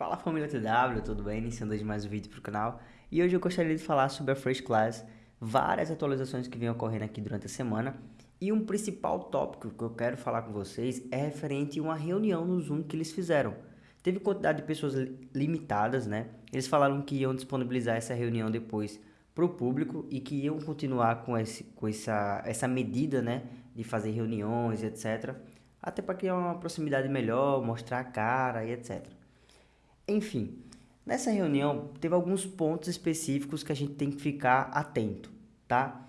Fala família TW, tudo bem? Iniciando hoje mais um vídeo para o canal e hoje eu gostaria de falar sobre a First Class, várias atualizações que vêm ocorrendo aqui durante a semana e um principal tópico que eu quero falar com vocês é referente a uma reunião no Zoom que eles fizeram. Teve quantidade de pessoas limitadas, né? Eles falaram que iam disponibilizar essa reunião depois para o público e que iam continuar com, esse, com essa, essa medida, né? De fazer reuniões, etc. Até para criar uma proximidade melhor, mostrar a cara e etc. Enfim, nessa reunião teve alguns pontos específicos que a gente tem que ficar atento, tá?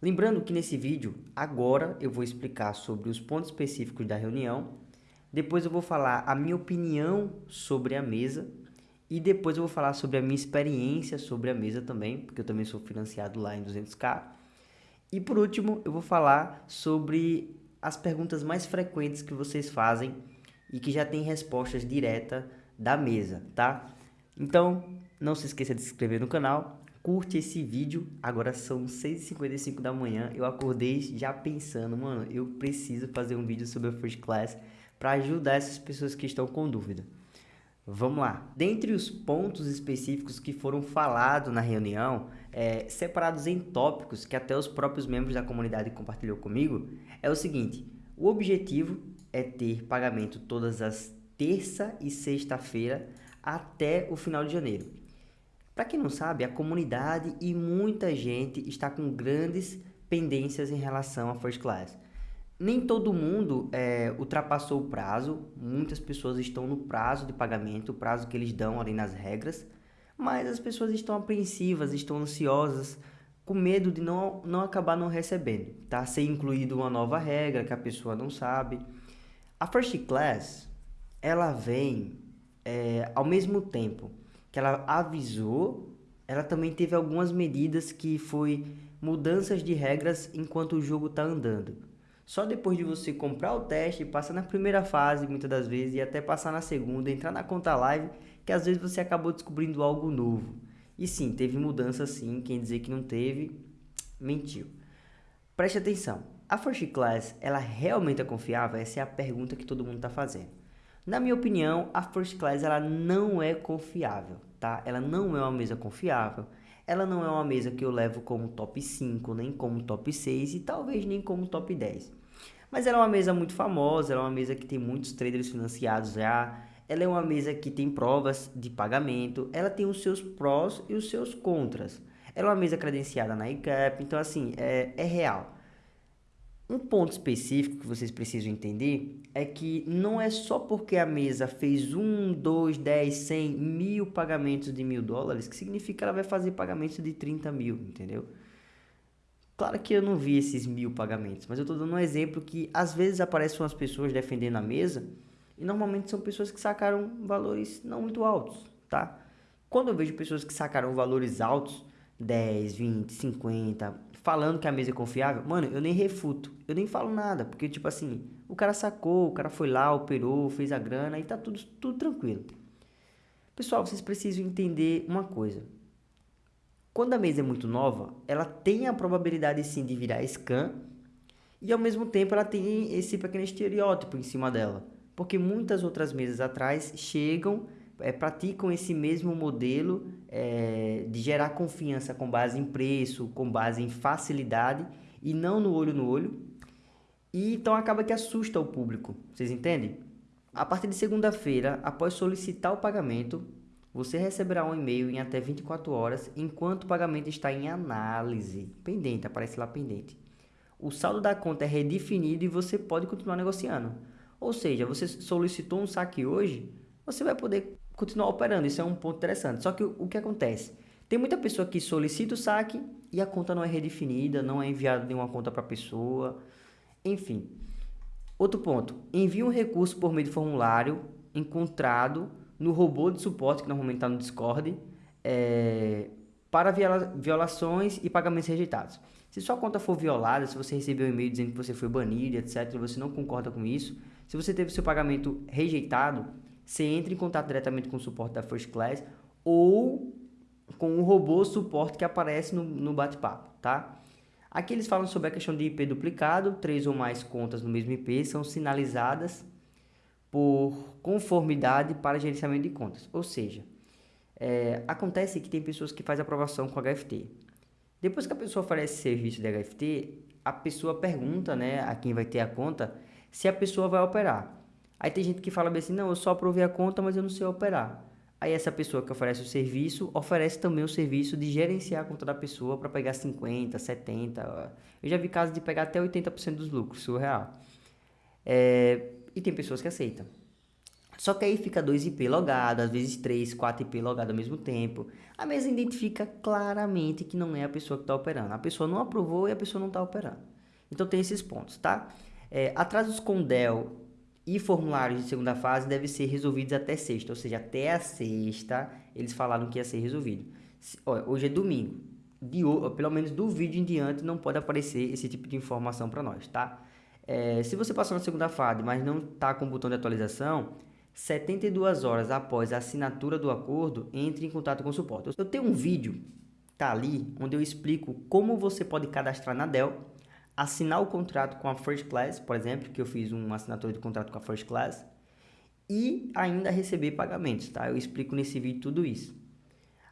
Lembrando que nesse vídeo, agora eu vou explicar sobre os pontos específicos da reunião, depois eu vou falar a minha opinião sobre a mesa e depois eu vou falar sobre a minha experiência sobre a mesa também, porque eu também sou financiado lá em 200k. E por último, eu vou falar sobre as perguntas mais frequentes que vocês fazem e que já tem respostas diretas da mesa, tá? Então, não se esqueça de se inscrever no canal, curte esse vídeo. Agora são 6h55 da manhã, eu acordei já pensando, mano, eu preciso fazer um vídeo sobre a First Class para ajudar essas pessoas que estão com dúvida. Vamos lá. Dentre os pontos específicos que foram falados na reunião, é, separados em tópicos que até os próprios membros da comunidade compartilhou comigo, é o seguinte: o objetivo é ter pagamento todas as terça e sexta-feira até o final de janeiro. Para quem não sabe, a comunidade e muita gente está com grandes pendências em relação à First Class. Nem todo mundo é, ultrapassou o prazo, muitas pessoas estão no prazo de pagamento, o prazo que eles dão ali nas regras, mas as pessoas estão apreensivas, estão ansiosas, com medo de não, não acabar não recebendo, tá? Ser incluído uma nova regra que a pessoa não sabe. A First Class, ela vem é, ao mesmo tempo que ela avisou, ela também teve algumas medidas que foi mudanças de regras enquanto o jogo está andando. Só depois de você comprar o teste, passar na primeira fase, muitas das vezes, e até passar na segunda, entrar na conta live, que às vezes você acabou descobrindo algo novo. E sim, teve mudança sim, quem dizer que não teve, mentiu. Preste atenção, a First Class, ela realmente é confiável? Essa é a pergunta que todo mundo está fazendo. Na minha opinião, a First Class ela não é confiável, tá? Ela não é uma mesa confiável. Ela não é uma mesa que eu levo como top 5, nem como top 6 e talvez nem como top 10. Mas ela é uma mesa muito famosa, ela é uma mesa que tem muitos traders financiados já. Ela é uma mesa que tem provas de pagamento, ela tem os seus prós e os seus contras. Ela é uma mesa credenciada na ICAP, então assim, é, é real. Um ponto específico que vocês precisam entender é que não é só porque a mesa fez um, dois, dez, cem, mil pagamentos de mil dólares que significa que ela vai fazer pagamentos de 30 mil, entendeu? Claro que eu não vi esses mil pagamentos, mas eu estou dando um exemplo que às vezes aparecem umas pessoas defendendo a mesa e normalmente são pessoas que sacaram valores não muito altos, tá? Quando eu vejo pessoas que sacaram valores altos, 10, 20, 50, falando que a mesa é confiável, mano, eu nem refuto, eu nem falo nada, porque tipo assim, o cara sacou, o cara foi lá, operou, fez a grana e tá tudo, tudo tranquilo. Pessoal, vocês precisam entender uma coisa. Quando a mesa é muito nova, ela tem a probabilidade sim de virar scan e ao mesmo tempo ela tem esse pequeno estereótipo em cima dela. Porque muitas outras mesas atrás chegam é, praticam esse mesmo modelo é, de gerar confiança com base em preço, com base em facilidade e não no olho no olho. E então acaba que assusta o público, vocês entendem? A partir de segunda-feira, após solicitar o pagamento, você receberá um e-mail em até 24 horas enquanto o pagamento está em análise. Pendente, aparece lá pendente. O saldo da conta é redefinido e você pode continuar negociando. Ou seja, você solicitou um saque hoje, você vai poder continuar operando. Isso é um ponto interessante. Só que o, que acontece? Tem muita pessoa que solicita o saque e a conta não é redefinida, não é enviada nenhuma conta para a pessoa. Enfim. Outro ponto. Envie um recurso por meio de formulário encontrado no robô de suporte, que normalmente está no Discord, é, para viola violações e pagamentos rejeitados. Se sua conta for violada, se você recebeu um e-mail dizendo que você foi banido, etc., você não concorda com isso, se você teve seu pagamento rejeitado, você entra em contato diretamente com o suporte da First Class ou com o robô suporte que aparece no, no bate-papo, tá? Aqui eles falam sobre a questão de IP duplicado, três ou mais contas no mesmo IP são sinalizadas por conformidade para gerenciamento de contas. Ou seja, é, acontece que tem pessoas que fazem aprovação com HFT. Depois que a pessoa oferece serviço de HFT, a pessoa pergunta né, a quem vai ter a conta se a pessoa vai operar. Aí tem gente que fala assim, não, eu só aprovei a conta, mas eu não sei operar. Aí essa pessoa que oferece o serviço, oferece também o serviço de gerenciar a conta da pessoa para pegar 50, 70. Eu já vi casos de pegar até 80% dos lucros, surreal. É, e tem pessoas que aceitam. Só que aí fica dois IP logados, às vezes três, quatro IP logados ao mesmo tempo. A mesa identifica claramente que não é a pessoa que está operando. A pessoa não aprovou e a pessoa não está operando. Então tem esses pontos, tá? É, atrasos com DEL e formulários de segunda fase devem ser resolvidos até sexta, ou seja, até a sexta eles falaram que ia ser resolvido. Hoje é domingo, de, pelo menos do vídeo em diante não pode aparecer esse tipo de informação para nós, tá? É, se você passou na segunda fase, mas não está com o botão de atualização, 72 horas após a assinatura do acordo, entre em contato com o suporte. Eu tenho um vídeo, tá ali, onde eu explico como você pode cadastrar na Dell, assinar o contrato com a First Class, por exemplo, que eu fiz uma assinatura de contrato com a First Class, e ainda receber pagamentos, tá? Eu explico nesse vídeo tudo isso.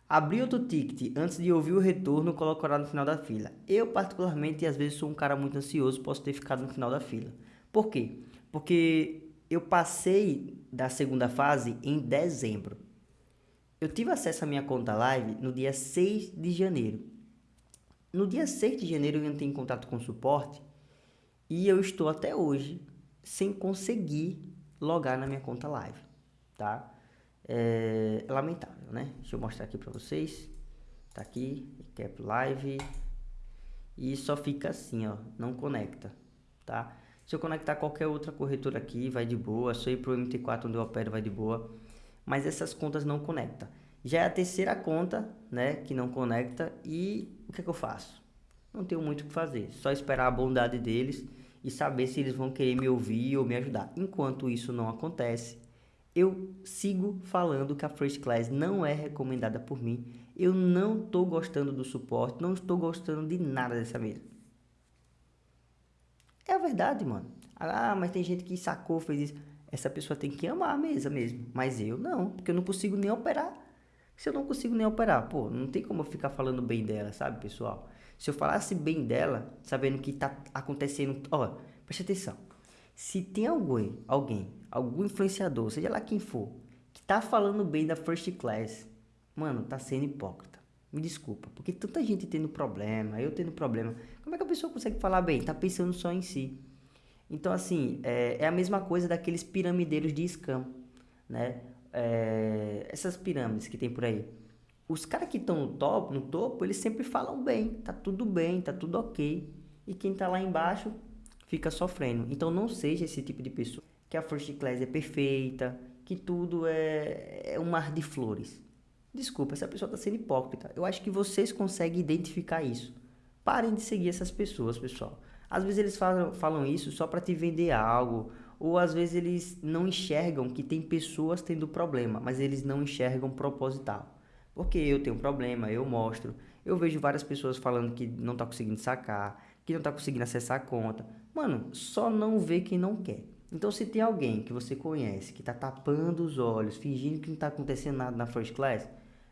Abrir outro ticket antes de ouvir o retorno colocará no final da fila. Eu, particularmente, às vezes sou um cara muito ansioso, posso ter ficado no final da fila. Por quê? Porque eu passei da segunda fase em dezembro. Eu tive acesso à minha conta live no dia 6 de janeiro. No dia 6 de janeiro eu entrei em contato com o suporte e eu estou até hoje sem conseguir logar na minha conta live, tá? É, lamentável, né? Deixa eu mostrar aqui para vocês. Tá aqui, cap live e só fica assim, ó, não conecta, tá? Se eu conectar qualquer outra corretora aqui, vai de boa. Se eu ir para o MT4 onde eu opero, vai de boa. Mas essas contas não conectam. Já é a terceira conta, né, que não conecta. E que, é que eu faço? Não tenho muito o que fazer. Só esperar a bondade deles e saber se eles vão querer me ouvir ou me ajudar. Enquanto isso não acontece, eu sigo falando que a First Class não é recomendada por mim. Eu não estou gostando do suporte, não estou gostando de nada dessa mesa. É a verdade, mano. Ah, mas tem gente que sacou, fez isso. Essa pessoa tem que amar a mesa mesmo. Mas eu não, porque eu não consigo nem operar. Se eu não consigo nem operar, pô, não tem como eu ficar falando bem dela, sabe, pessoal? Se eu falasse bem dela, sabendo que tá acontecendo. Ó, preste atenção. Se tem alguém, alguém, algum influenciador, seja lá quem for, que tá falando bem da First Class, mano, tá sendo hipócrita. Me desculpa, porque tanta gente tendo problema, eu tendo problema. Como é que a pessoa consegue falar bem? Tá pensando só em si. Então, assim, é, é a mesma coisa daqueles piramideiros de scam, né? É, essas pirâmides que tem por aí. Os caras que estão no topo, no topo, eles sempre falam bem, tá tudo bem, tá tudo ok. E quem tá lá embaixo fica sofrendo. Então não seja esse tipo de pessoa que a first class é perfeita, que tudo é, é um mar de flores. Desculpa, essa pessoa está sendo hipócrita. Eu acho que vocês conseguem identificar isso. Parem de seguir essas pessoas, pessoal. Às vezes eles falam, falam isso só para te vender algo, ou às vezes eles não enxergam que tem pessoas tendo problema, mas eles não enxergam proposital. Porque eu tenho um problema, eu mostro. Eu vejo várias pessoas falando que não está conseguindo sacar, que não está conseguindo acessar a conta. Mano, só não vê quem não quer. Então, se tem alguém que você conhece que está tapando os olhos, fingindo que não está acontecendo nada na first class,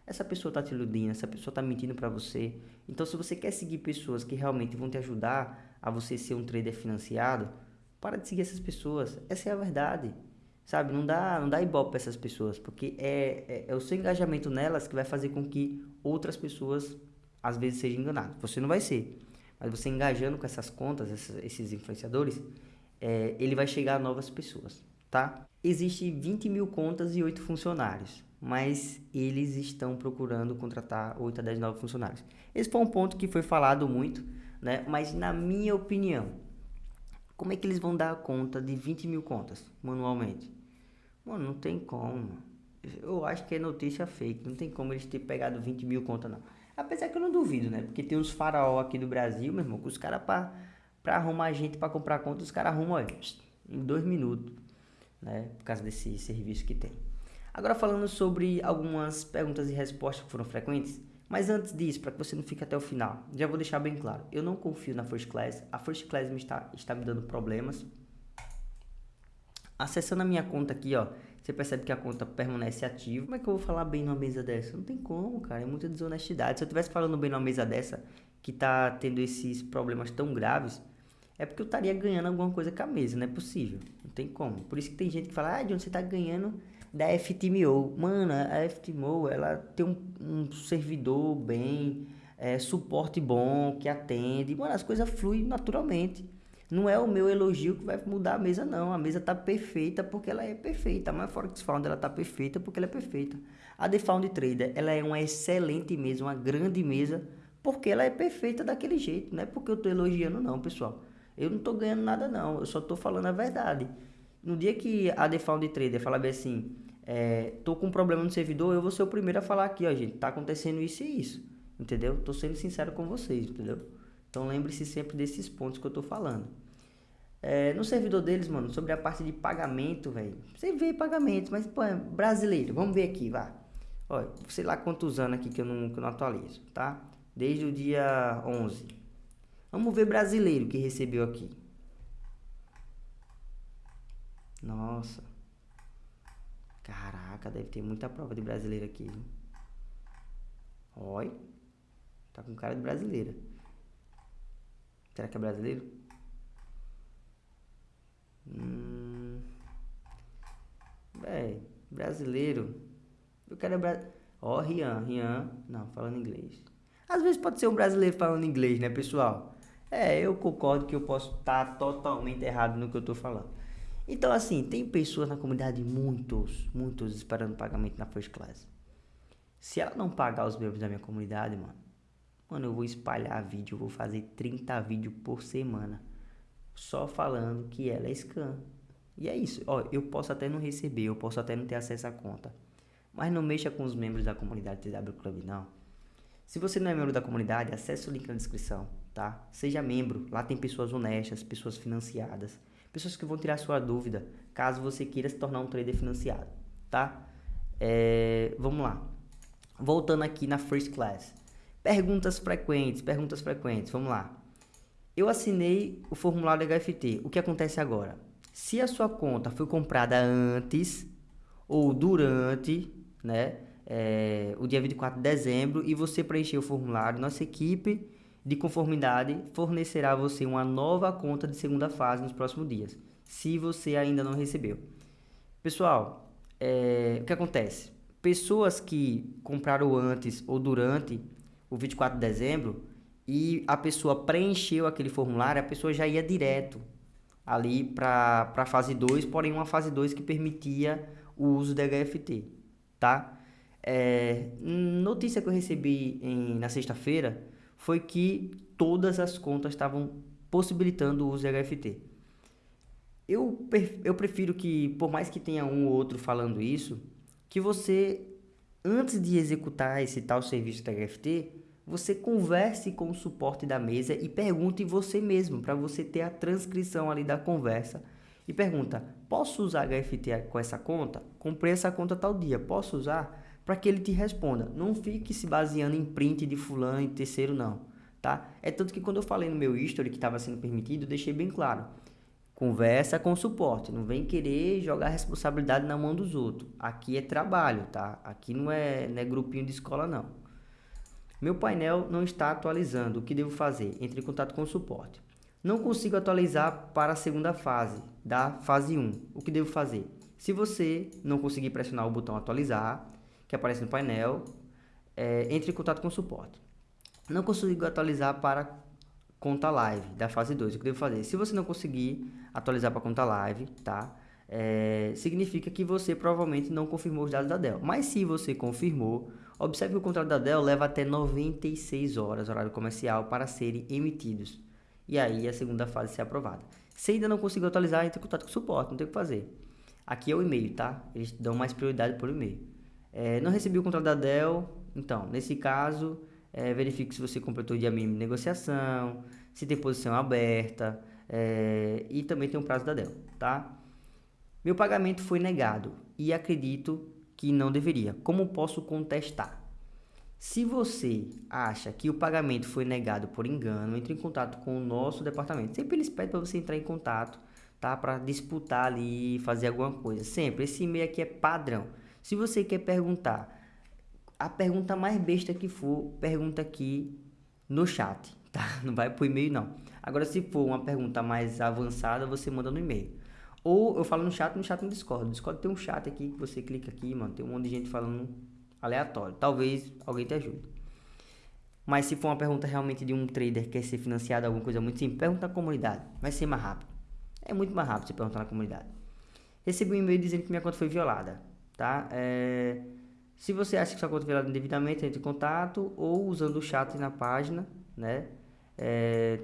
essa pessoa está te iludindo, essa pessoa está mentindo para você. Então, se você quer seguir pessoas que realmente vão te ajudar a você ser um trader financiado, para de seguir essas pessoas. Essa é a verdade. Sabe? Não dá, não dá ibope para essas pessoas, porque é, é, é, o seu engajamento nelas que vai fazer com que outras pessoas às vezes sejam enganadas. Você não vai ser, mas você engajando com essas contas, esses, esses influenciadores, é, ele vai chegar a novas pessoas, tá? Existe 20 mil contas e 8 funcionários mas eles estão procurando contratar 8 a 10 novos funcionários. Esse foi um ponto que foi falado muito, né? mas na minha opinião, como é que eles vão dar conta de 20 mil contas manualmente? Mano, não tem como. Eu acho que é notícia fake, não tem como eles terem pegado 20 mil contas não. Apesar que eu não duvido, né? Porque tem uns faraó aqui do Brasil, meu irmão, que os caras para pra arrumar gente para comprar conta, os caras arrumam, olha, em dois minutos, né? Por causa desse serviço que tem. Agora falando sobre algumas perguntas e respostas que foram frequentes, mas antes disso, para que você não fique até o final, já vou deixar bem claro, eu não confio na First Class, a First Class me está, está me dando problemas, Acessando a minha conta aqui, ó, você percebe que a conta permanece ativa. Como é que eu vou falar bem numa mesa dessa? Não tem como, cara, é muita desonestidade. Se eu estivesse falando bem numa mesa dessa, que tá tendo esses problemas tão graves, é porque eu estaria ganhando alguma coisa com a mesa, não é possível. Não tem como. Por isso que tem gente que fala, ah, de onde você tá ganhando da FTMO. Mano, a FTMO, ela tem um, um servidor bem, é, suporte bom, que atende. Mano, as coisas fluem naturalmente. Não é o meu elogio que vai mudar a mesa, não. A mesa tá perfeita porque ela é perfeita. A Forex Found ela tá perfeita porque ela é perfeita. A The Found Trader, ela é uma excelente mesa, uma grande mesa, porque ela é perfeita daquele jeito. Não é porque eu tô elogiando, não, pessoal. Eu não tô ganhando nada, não. Eu só tô falando a verdade. No dia que a The Found Trader falar bem assim, é, tô com um problema no servidor, eu vou ser o primeiro a falar aqui, ó, gente, tá acontecendo isso e isso. Entendeu? Tô sendo sincero com vocês, entendeu? Então lembre-se sempre desses pontos que eu tô falando. É, no servidor deles, mano, sobre a parte de pagamento, velho. Você vê pagamento, mas, pô, é brasileiro. Vamos ver aqui, vá. Olha, sei lá quantos anos aqui que eu não, que eu não atualizo, tá? Desde o dia 11. Vamos ver brasileiro que recebeu aqui. Nossa. Caraca, deve ter muita prova de brasileiro aqui. Olha. Tá com cara de brasileira. Será que é brasileiro? Hum. Véi, brasileiro. Eu quero é bra... Ó, oh, Rian, Rian. Não, falando inglês. Às vezes pode ser um brasileiro falando inglês, né, pessoal? É, eu concordo que eu posso estar tá totalmente errado no que eu tô falando. Então, assim, tem pessoas na comunidade, muitos, muitos esperando pagamento na first class. Se ela não pagar os membros da minha comunidade, mano, Mano, eu vou espalhar vídeo, eu vou fazer 30 vídeos por semana. Só falando que ela é scam. E é isso. Ó, eu posso até não receber, eu posso até não ter acesso à conta. Mas não mexa com os membros da comunidade TW Club, não. Se você não é membro da comunidade, acesse o link na descrição, tá? Seja membro. Lá tem pessoas honestas, pessoas financiadas. Pessoas que vão tirar sua dúvida, caso você queira se tornar um trader financiado, tá? É, vamos lá. Voltando aqui na First Class. Perguntas frequentes, perguntas frequentes, vamos lá. Eu assinei o formulário HFT. O que acontece agora? Se a sua conta foi comprada antes ou durante, né, é, o dia 24 de dezembro e você preencheu o formulário, nossa equipe de conformidade fornecerá a você uma nova conta de segunda fase nos próximos dias, se você ainda não recebeu. Pessoal, é, o que acontece? Pessoas que compraram antes ou durante o 24 de dezembro e a pessoa preencheu aquele formulário, a pessoa já ia direto ali para a fase 2, porém uma fase 2 que permitia o uso da HFT, tá? É, notícia que eu recebi em, na sexta-feira foi que todas as contas estavam possibilitando o uso de HFT. Eu, eu prefiro que, por mais que tenha um ou outro falando isso, que você, antes de executar esse tal serviço da HFT, você converse com o suporte da mesa e pergunte você mesmo, para você ter a transcrição ali da conversa. E pergunta, posso usar HFT com essa conta? Comprei essa conta tal dia, posso usar? Para que ele te responda. Não fique se baseando em print de fulano e terceiro não, tá? É tanto que quando eu falei no meu history que estava sendo permitido, deixei bem claro. Conversa com o suporte, não vem querer jogar responsabilidade na mão dos outros. Aqui é trabalho, tá? Aqui não é, não é grupinho de escola não. Meu painel não está atualizando. O que devo fazer? Entre em contato com o suporte. Não consigo atualizar para a segunda fase, da fase 1. O que devo fazer? Se você não conseguir pressionar o botão atualizar, que aparece no painel, é, entre em contato com o suporte. Não consigo atualizar para conta live da fase 2. O que devo fazer? Se você não conseguir atualizar para conta live, tá? É, significa que você provavelmente não confirmou os dados da Dell. Mas se você confirmou, Observe que o contrato da Dell leva até 96 horas, horário comercial, para serem emitidos. E aí a segunda fase ser aprovada. Se ainda não conseguiu atualizar, entre em contato com o suporte, não tem o que fazer. Aqui é o e-mail, tá? Eles dão mais prioridade por e-mail. É, não recebi o contrato da Dell, então, nesse caso, é, verifique se você completou o dia mínimo de negociação, se tem posição aberta, é, e também tem um prazo da Dell, tá? Meu pagamento foi negado e acredito que não deveria. Como posso contestar? Se você acha que o pagamento foi negado por engano, entre em contato com o nosso departamento. Sempre eles pedem para você entrar em contato, tá? Para disputar ali, fazer alguma coisa. Sempre. Esse e-mail aqui é padrão. Se você quer perguntar, a pergunta mais besta que for, pergunta aqui no chat, tá? Não vai pro e-mail não. Agora, se for uma pergunta mais avançada, você manda no e-mail. Ou eu falo no chat, no chat no Discord. No Discord tem um chat aqui que você clica aqui, mano. Tem um monte de gente falando aleatório. Talvez alguém te ajude. Mas se for uma pergunta realmente de um trader que quer ser financiado, alguma coisa muito simples, pergunta na comunidade. Vai ser mais rápido. É muito mais rápido você perguntar na comunidade. Recebi um e-mail dizendo que minha conta foi violada, tá? É... Se você acha que sua conta foi violada indevidamente, entre em contato ou usando o chat na página, né? É,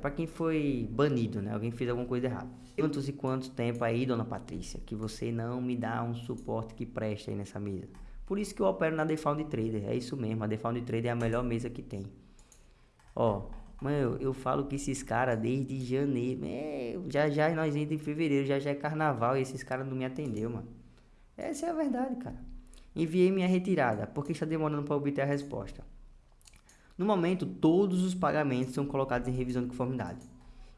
para quem foi banido, né? Alguém fez alguma coisa errada. Quantos e quantos tempo aí, dona Patrícia, que você não me dá um suporte que presta aí nessa mesa? Por isso que eu opero na Defound Trader, é isso mesmo, a Defound Trader é a melhor mesa que tem. Ó, Mano, eu, falo que esses caras desde janeiro. É, já já nós ainda em fevereiro, já já é carnaval e esses caras não me atendeu, mano. Essa é a verdade, cara. Enviei minha retirada, porque está demorando para obter a resposta. No momento, todos os pagamentos são colocados em revisão de conformidade,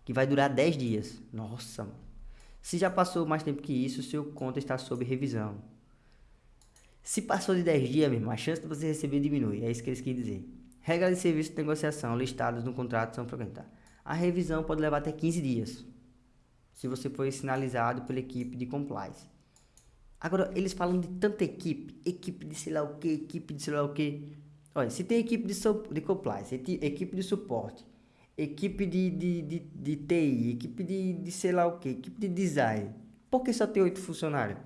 que vai durar 10 dias. Nossa, mano. Se já passou mais tempo que isso, seu conta está sob revisão. Se passou de 10 dias, mesmo, a chance de você receber diminui. É isso que eles querem dizer. Regras de serviço de negociação listadas no contrato são frequentadas. A revisão pode levar até 15 dias, se você foi sinalizado pela equipe de compliance. Agora, eles falam de tanta equipe, equipe de sei lá o que, equipe de sei lá o que. Olha, se tem equipe de, de compliance, equipe de suporte, equipe de, de, de, de TI, equipe de, de sei lá o que, equipe de design, por que só tem oito funcionários?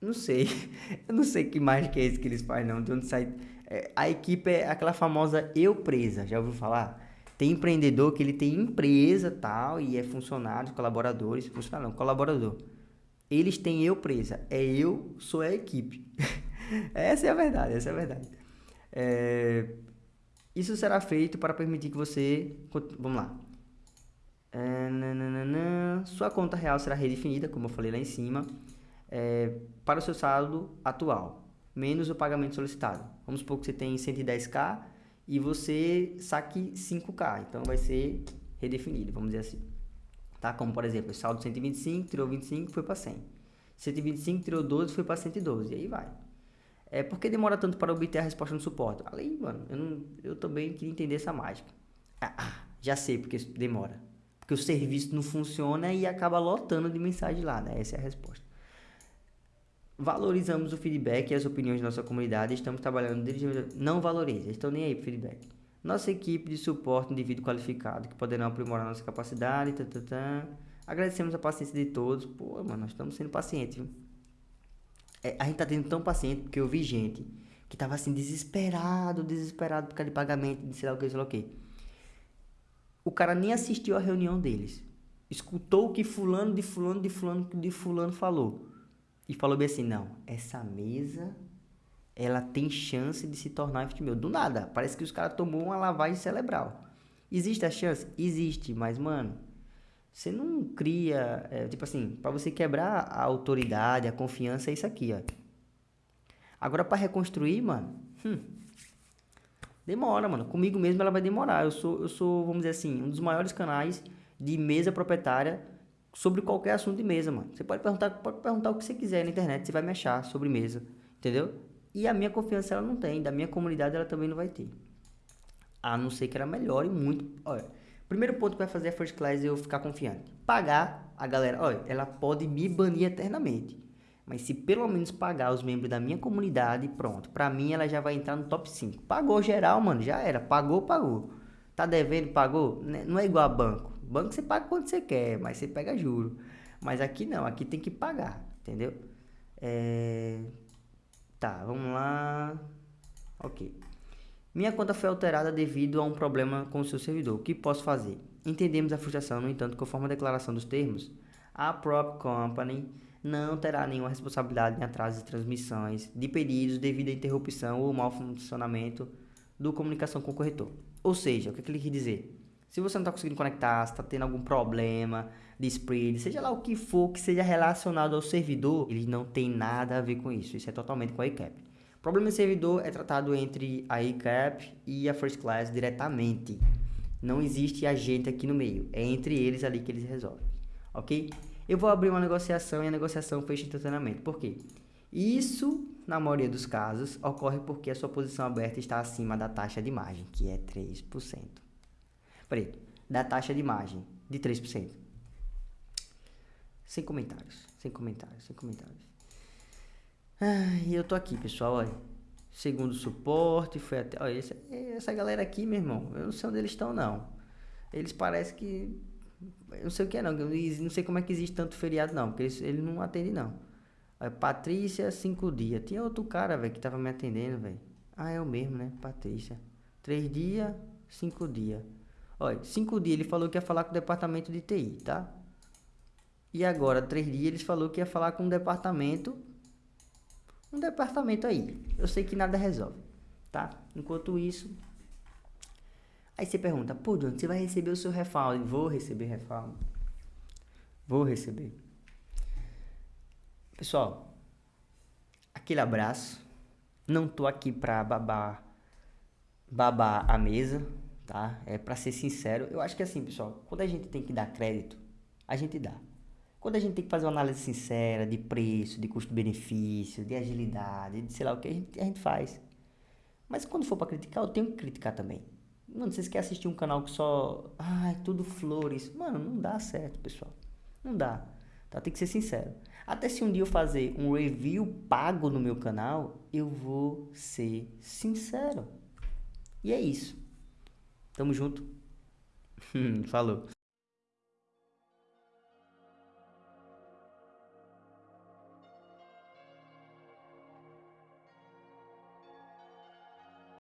Não sei. Eu não sei que mais que é esse que eles fazem, não. De onde sai é, a equipe é aquela famosa eu presa, já ouviu falar? Tem empreendedor que ele tem empresa tal e é funcionário, colaboradores, funcionário não, colaborador. Eles têm eu presa, é eu, sou a equipe. essa é a verdade, essa é a verdade. É, isso será feito para permitir que você, vamos lá. É, nananana, sua conta real será redefinida, como eu falei lá em cima, é, para o seu saldo atual menos o pagamento solicitado. Vamos supor que você tem 110k e você saque 5k, então vai ser redefinido, vamos dizer assim. Tá? Como por exemplo, saldo 125, tirou 25, foi para 100. 125 tirou 12, foi para 112, e aí vai. É, por que demora tanto para obter a resposta no suporte? Além, mano, eu, não, eu também queria entender essa mágica. Ah, ah, já sei porque demora. Porque o serviço não funciona e acaba lotando de mensagem lá, né? Essa é a resposta. Valorizamos o feedback e as opiniões da nossa comunidade. Estamos trabalhando diretamente. Não valoriza, estão nem aí para feedback. Nossa equipe de suporte indivíduo qualificado que poderão aprimorar nossa capacidade. Tá. Agradecemos a paciência de todos. Pô, mano, nós estamos sendo pacientes? É, a gente tá tendo tão paciente porque eu vi gente que tava assim, desesperado, desesperado por causa de pagamento, de sei lá o que, sei lá o que. O cara nem assistiu a reunião deles. Escutou o que fulano de fulano de fulano de fulano falou e falou bem assim, não, essa mesa ela tem chance de se tornar FTML. Do nada, parece que os caras tomou uma lavagem cerebral. Existe a chance? Existe, mas mano, você não cria, é, tipo assim, para você quebrar a autoridade, a confiança é isso aqui, ó. Agora para reconstruir, mano, hum, demora, mano. Comigo mesmo ela vai demorar. Eu sou, eu sou, vamos dizer assim, um dos maiores canais de mesa proprietária sobre qualquer assunto de mesa, mano. Você pode perguntar, pode perguntar o que você quiser na internet, você vai me achar sobre mesa, entendeu? E a minha confiança ela não tem, da minha comunidade ela também não vai ter. A não ser que ela melhore muito. Olha, primeiro ponto que vai fazer a First Class é eu ficar confiante. Pagar a galera, olha, ela pode me banir eternamente. Mas se pelo menos pagar os membros da minha comunidade, pronto. Pra mim ela já vai entrar no top 5. Pagou geral, mano, já era. Pagou, pagou. Tá devendo, pagou? Né, não é igual a banco. Banco você paga quando você quer, mas você pega juro. Mas aqui não, aqui tem que pagar, entendeu? É... Tá, vamos lá. Ok. Minha conta foi alterada devido a um problema com o seu servidor. O que posso fazer? Entendemos a frustração, no entanto, conforme a declaração dos termos, a Prop Company não terá nenhuma responsabilidade em atraso de transmissões de pedidos devido à interrupção ou mau funcionamento do comunicação com o corretor. Ou seja, o que, é que ele quer dizer? Se você não está conseguindo conectar, se está tendo algum problema de spread, seja lá o que for que seja relacionado ao servidor, ele não tem nada a ver com isso. Isso é totalmente com a ICAP. Problema de servidor é tratado entre a ICAP e a First Class diretamente. Não existe agente aqui no meio. É entre eles ali que eles resolvem. ok? Eu vou abrir uma negociação e a negociação fecha instantaneamente. Por quê? Isso, na maioria dos casos, ocorre porque a sua posição aberta está acima da taxa de margem, que é 3%. Peraí, da taxa de margem de 3%. Sem comentários, sem comentários, sem comentários. Ah, e eu tô aqui, pessoal, olha. Segundo suporte, foi até... Olha, essa, essa galera aqui, meu irmão, eu não sei onde eles estão, não. Eles parecem que eu não sei o que é não, eu não sei como é que existe tanto feriado não, porque ele, ele não atende não. Aí, Patrícia, cinco dias. Tinha outro cara, velho, que tava me atendendo, velho. Ah, é o mesmo, né? Patrícia. Três dias, cinco dias. Olha, cinco dias ele falou que ia falar com o departamento de TI, tá? E agora, três dias, eles falou que ia falar com o departamento. Um departamento aí. Eu sei que nada resolve, tá? Enquanto isso, Aí você pergunta, pô, John, você vai receber o seu refund? Vou receber refund. Vou receber. Pessoal, aquele abraço. Não tô aqui pra babar, babar a mesa, tá? É pra ser sincero. Eu acho que assim, pessoal, quando a gente tem que dar crédito, a gente dá. Quando a gente tem que fazer uma análise sincera de preço, de custo-benefício, de agilidade, de sei lá o que, a gente, a gente faz. Mas quando for para criticar, eu tenho que criticar também. Mano, vocês querem assistir um canal que só. Ai, tudo flores. Mano, não dá certo, pessoal. Não dá. Tá? Tem que ser sincero. Até se um dia eu fazer um review pago no meu canal, eu vou ser sincero. E é isso. Tamo junto. Falou.